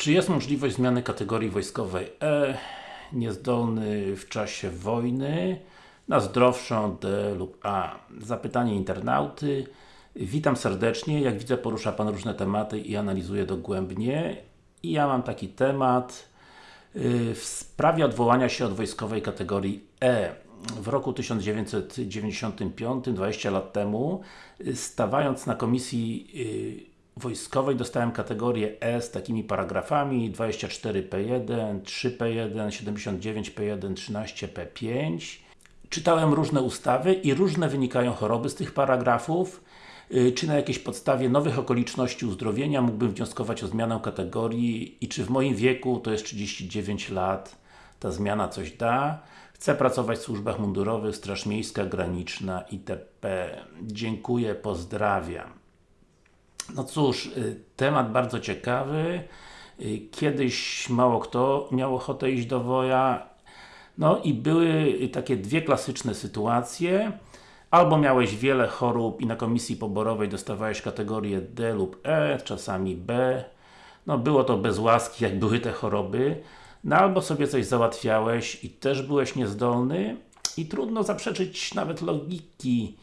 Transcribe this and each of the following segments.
Czy jest możliwość zmiany kategorii wojskowej E, niezdolny w czasie wojny, na zdrowszą D lub A? Zapytanie internauty. Witam serdecznie, jak widzę porusza Pan różne tematy i analizuje dogłębnie. I ja mam taki temat yy, w sprawie odwołania się od wojskowej kategorii E. W roku 1995, 20 lat temu, stawając na komisji yy, wojskowej dostałem kategorię E z takimi paragrafami 24P1, 3P1, 79P1, 13P5 Czytałem różne ustawy i różne wynikają choroby z tych paragrafów y, czy na jakiejś podstawie nowych okoliczności uzdrowienia mógłbym wnioskować o zmianę kategorii i czy w moim wieku, to jest 39 lat, ta zmiana coś da. Chcę pracować w służbach mundurowych, Straż Miejska, Graniczna itp. Dziękuję, pozdrawiam. No cóż, y, temat bardzo ciekawy. Y, kiedyś mało kto miał ochotę iść do woja. No i były takie dwie klasyczne sytuacje. Albo miałeś wiele chorób i na komisji poborowej dostawałeś kategorię D lub E, czasami B. No było to bez łaski, jak były te choroby. No albo sobie coś załatwiałeś i też byłeś niezdolny i trudno zaprzeczyć nawet logiki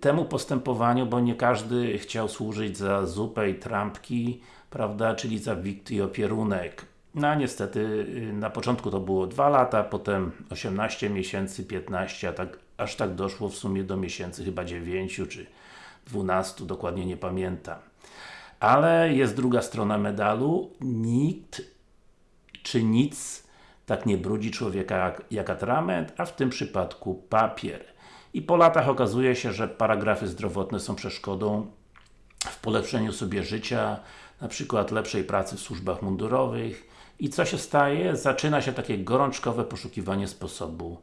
temu postępowaniu, bo nie każdy chciał służyć za zupę i trampki, prawda, czyli za wikt i opierunek. No a niestety y, na początku to było 2 lata, potem 18 miesięcy, 15, a tak, aż tak doszło w sumie do miesięcy chyba 9 czy 12, dokładnie nie pamiętam. Ale jest druga strona medalu, nikt czy nic tak nie brudzi człowieka jak, jak atrament, a w tym przypadku papier. I po latach okazuje się, że paragrafy zdrowotne są przeszkodą w polepszeniu sobie życia, na przykład lepszej pracy w służbach mundurowych. I co się staje? Zaczyna się takie gorączkowe poszukiwanie sposobu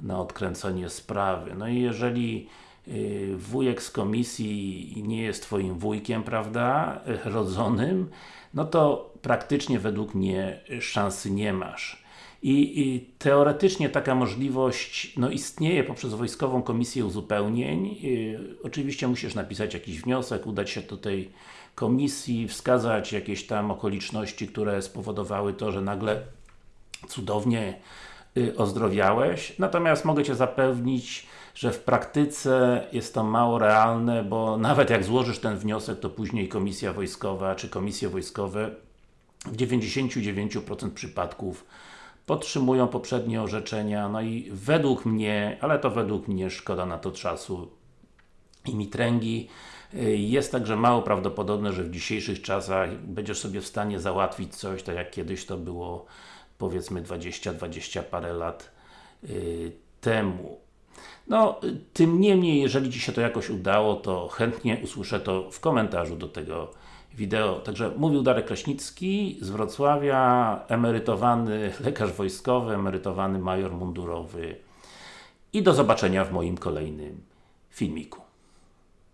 na odkręcenie sprawy. No i jeżeli y, wujek z komisji nie jest Twoim wujkiem, prawda, rodzonym, no to praktycznie według mnie szansy nie masz. I, I, teoretycznie taka możliwość no, istnieje poprzez Wojskową Komisję Uzupełnień. Yy, oczywiście musisz napisać jakiś wniosek, udać się do tej komisji, wskazać jakieś tam okoliczności, które spowodowały to, że nagle cudownie yy, ozdrowiałeś. Natomiast mogę Cię zapewnić, że w praktyce jest to mało realne, bo nawet jak złożysz ten wniosek, to później Komisja Wojskowa czy Komisje Wojskowe w 99% przypadków podtrzymują poprzednie orzeczenia, no i według mnie, ale to według mnie szkoda na to czasu i mitręgi. Y, jest także mało prawdopodobne, że w dzisiejszych czasach będziesz sobie w stanie załatwić coś, tak jak kiedyś to było powiedzmy 20-20 parę lat yy, temu. No, tym niemniej, jeżeli Ci się to jakoś udało, to chętnie usłyszę to w komentarzu do tego wideo. Także mówił Darek Kraśnicki z Wrocławia, emerytowany lekarz wojskowy, emerytowany major mundurowy i do zobaczenia w moim kolejnym filmiku.